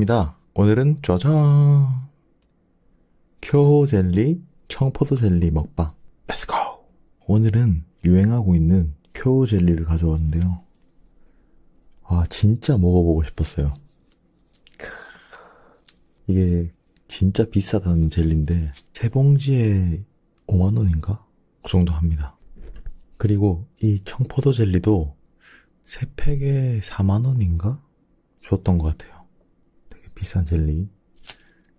입니다. 오늘은 짜잔 쿄호 젤리 청포도 젤리 먹방. Let's go. 오늘은 유행하고 있는 쿄호 젤리를 가져왔는데요. 아 진짜 먹어보고 싶었어요. 크, 이게 진짜 비싸다는 젤리인데 세 봉지에 5만원인가? 그 정도 합니다. 그리고 이 청포도 젤리도 세 팩에 4만원인가? 주었던 것 같아요 비싼 젤리.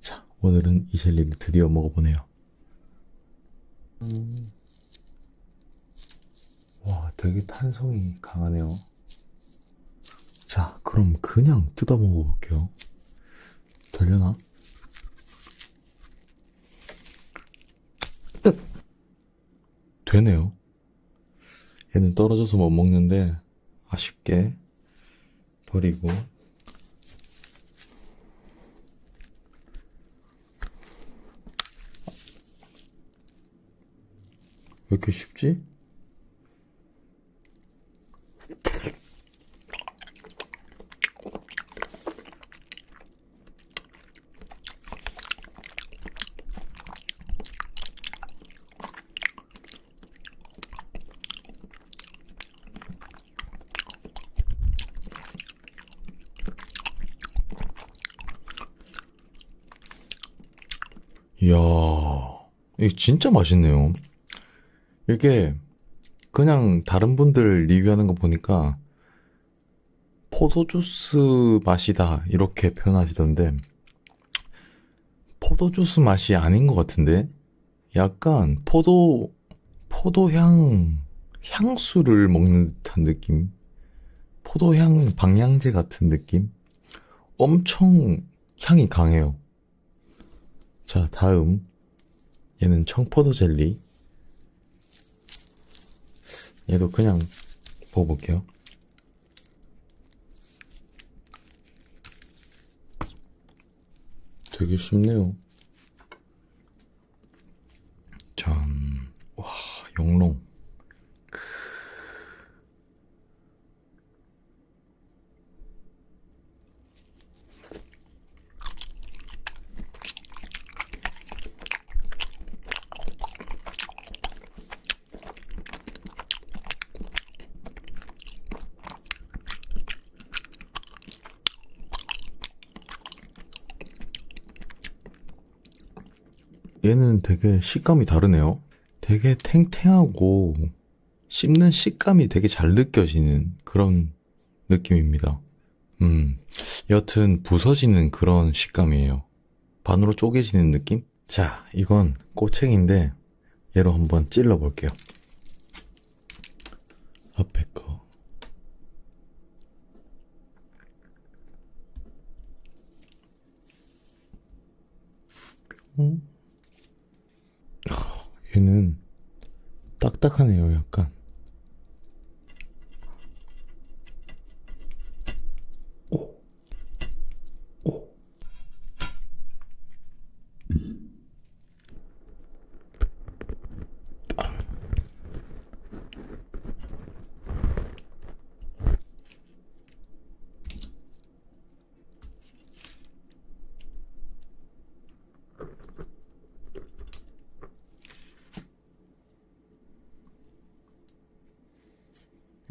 자, 오늘은 이 젤리를 드디어 먹어보네요. 음. 와, 되게 탄성이 강하네요. 자, 그럼 그냥 뜯어 먹어볼게요. 되려나? 으! 되네요. 얘는 떨어져서 못 먹는데, 아쉽게 버리고, 이렇게 쉽지? 이야, 이게 진짜 맛있네요. 이게 그냥 다른 분들 리뷰하는 거 보니까 포도주스 맛이다 이렇게 표현하시던데 포도주스 맛이 아닌 것 같은데 약간 포도 포도향 향수를 먹는 듯한 느낌? 포도향 방향제 같은 느낌? 엄청 향이 강해요. 자 다음. 얘는 청포도 젤리 얘도 그냥 먹어볼게요. 되게 쉽네요. 짠. 와, 영롱. 얘는 되게 식감이 다르네요. 되게 탱탱하고 씹는 식감이 되게 잘 느껴지는 그런 느낌입니다. 음, 여튼 부서지는 그런 식감이에요. 반으로 쪼개지는 느낌? 자, 이건 꼬챙인데 얘로 한번 찔러 볼게요. 앞에 거. 음? 얘는 딱딱하네요, 약간.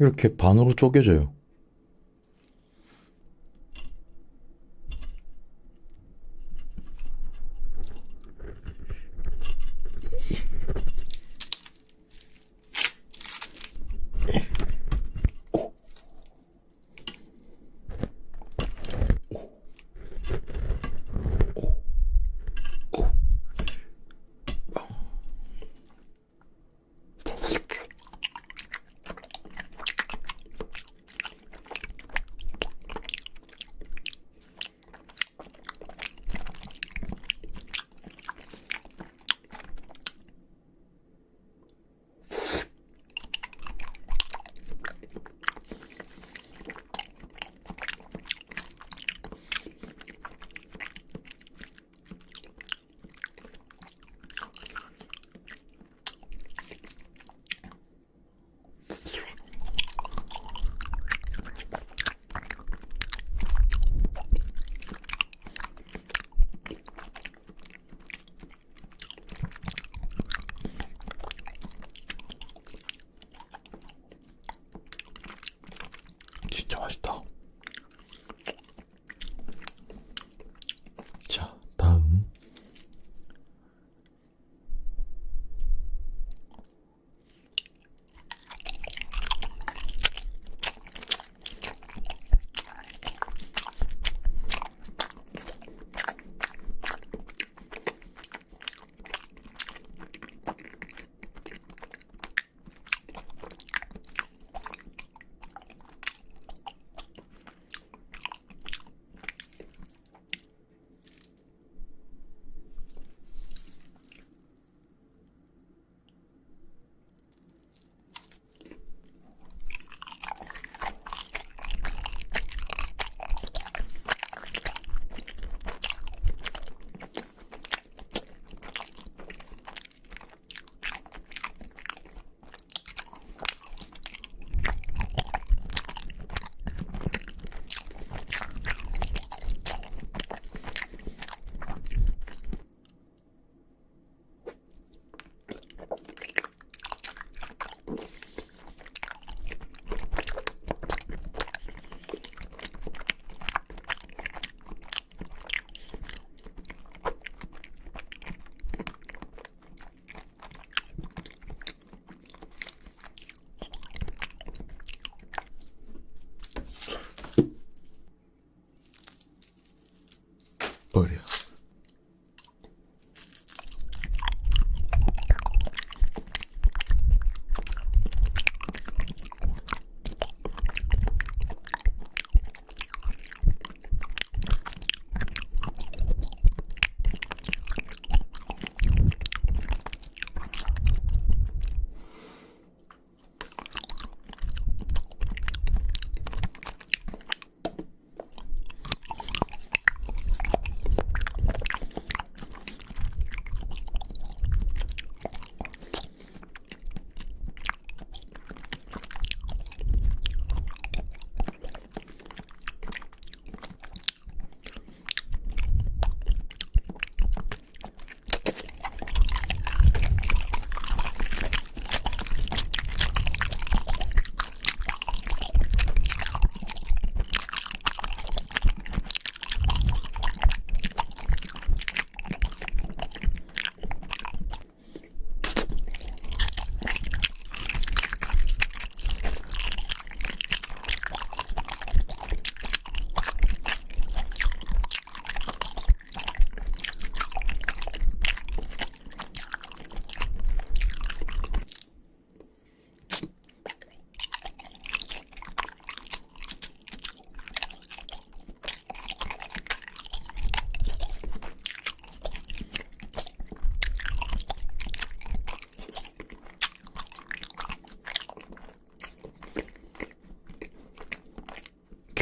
이렇게 반으로 쪼개져요.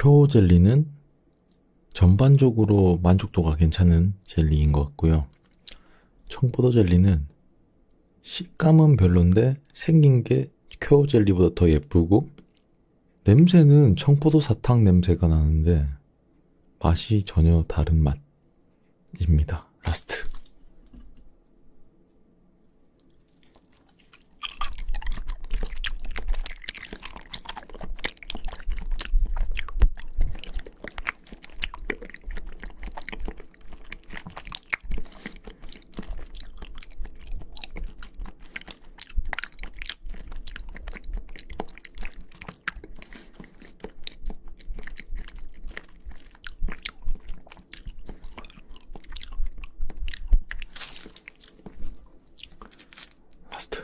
쿄 젤리는 전반적으로 만족도가 괜찮은 젤리인 것 같고요. 청포도 젤리는 식감은 별론데 생긴 게 쿄 젤리보다 더 예쁘고 냄새는 청포도 사탕 냄새가 나는데 맛이 전혀 다른 맛입니다. Last. Last.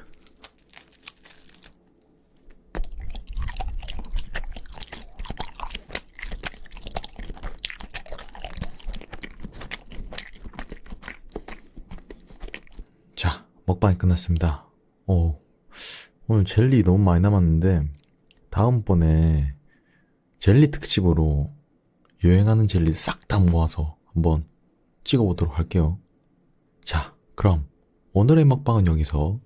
자, 먹방이 끝났습니다. 오, 오늘 젤리 너무 많이 남았는데, 다음번에 젤리 특집으로 유행하는 젤리 싹 다 모아서 한번 찍어보도록 할게요. 자, 그럼 오늘의 먹방은 여기서